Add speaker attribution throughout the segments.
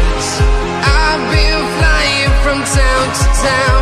Speaker 1: I've been flying from town to town.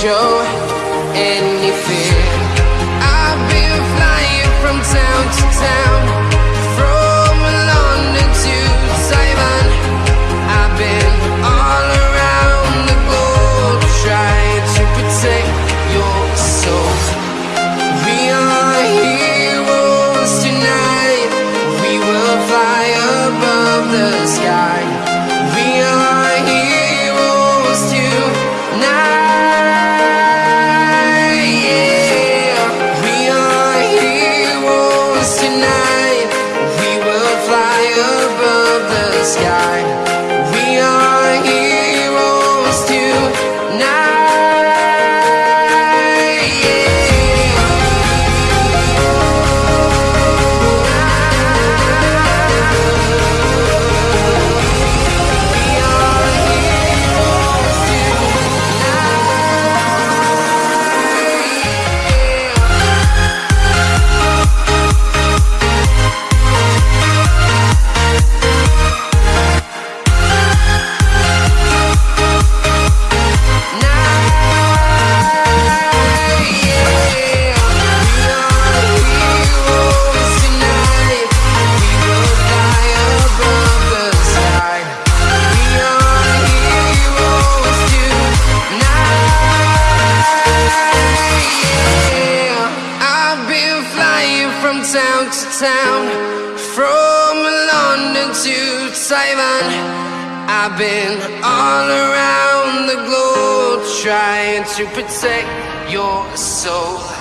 Speaker 1: show any fear I've been flying from town to town. to protect your soul.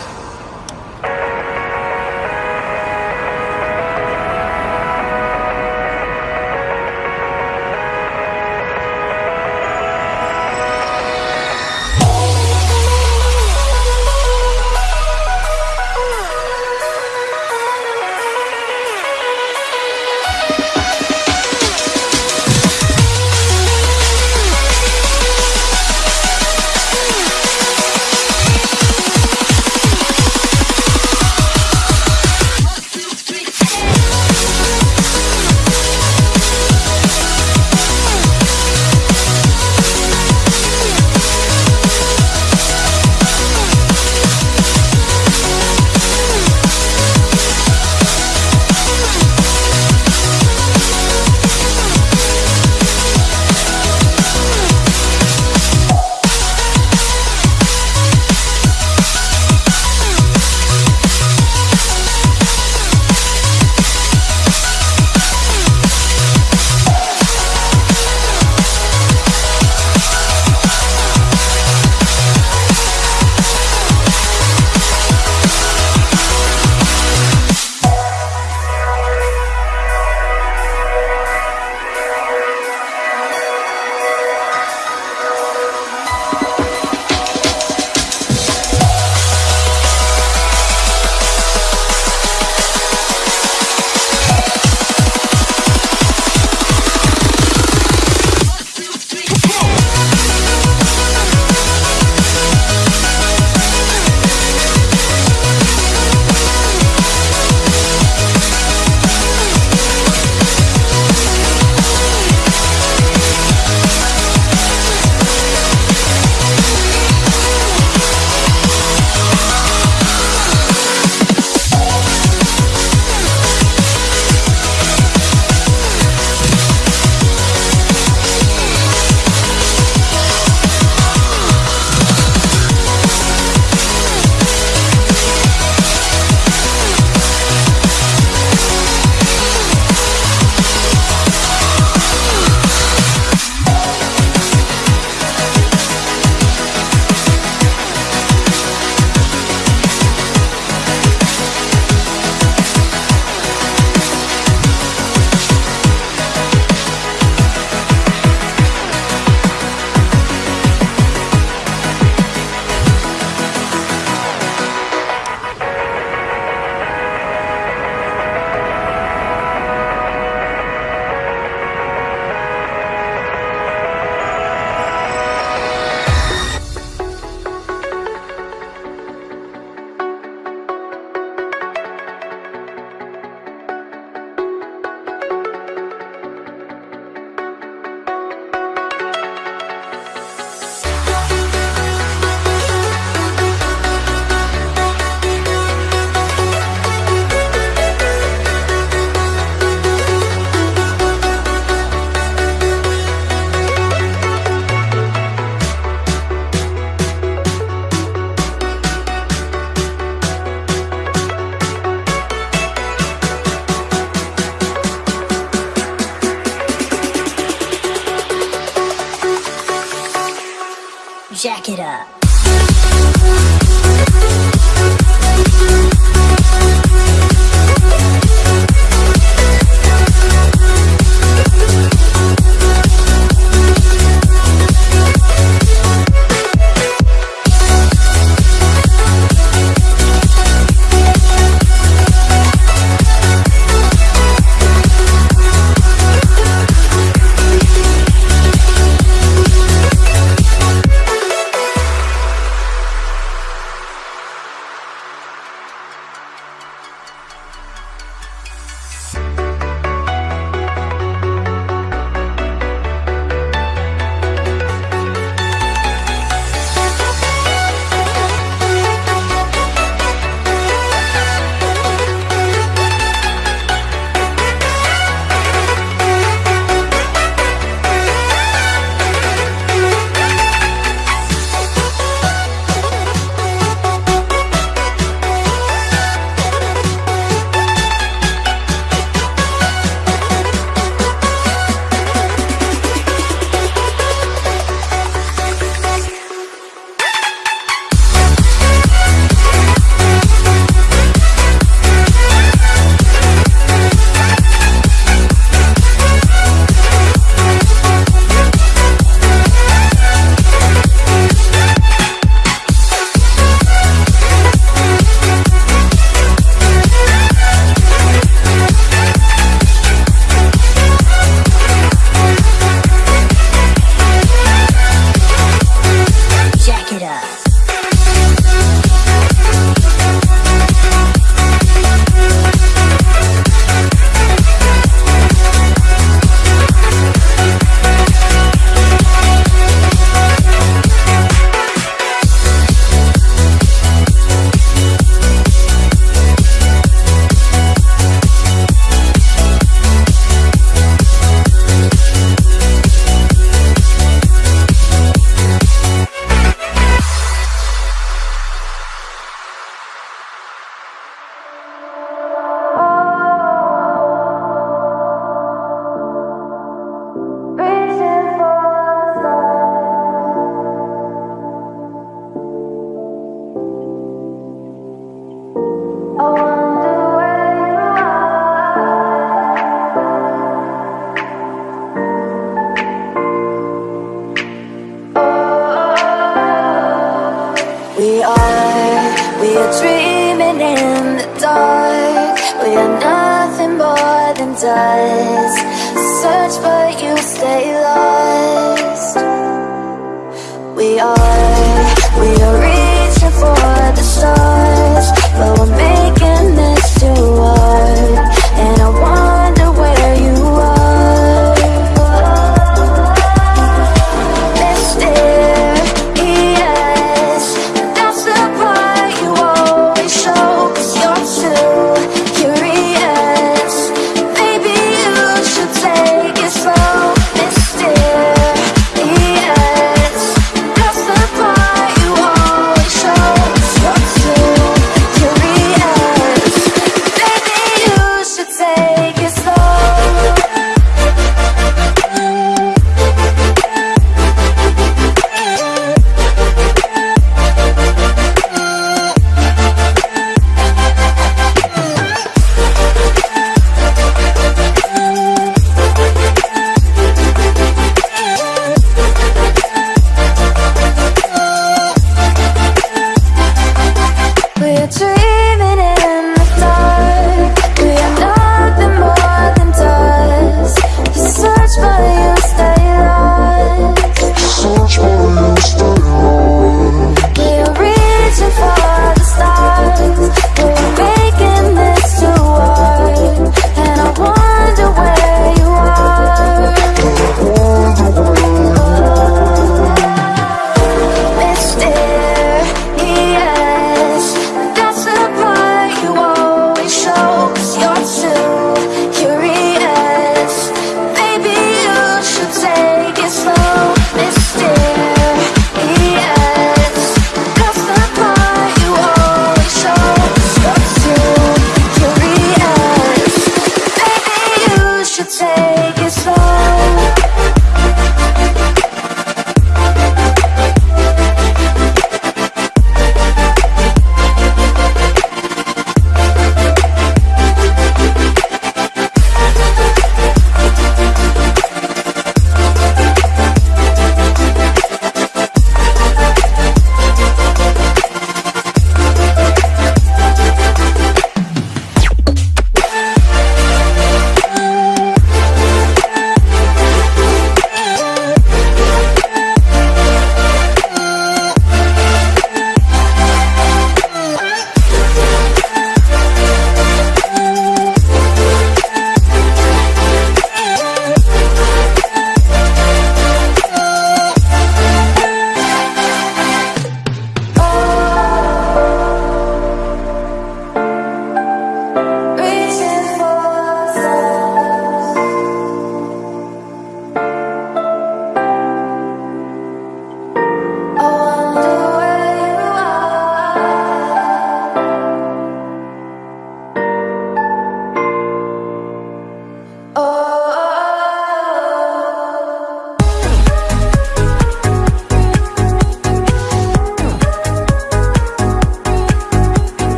Speaker 2: it up.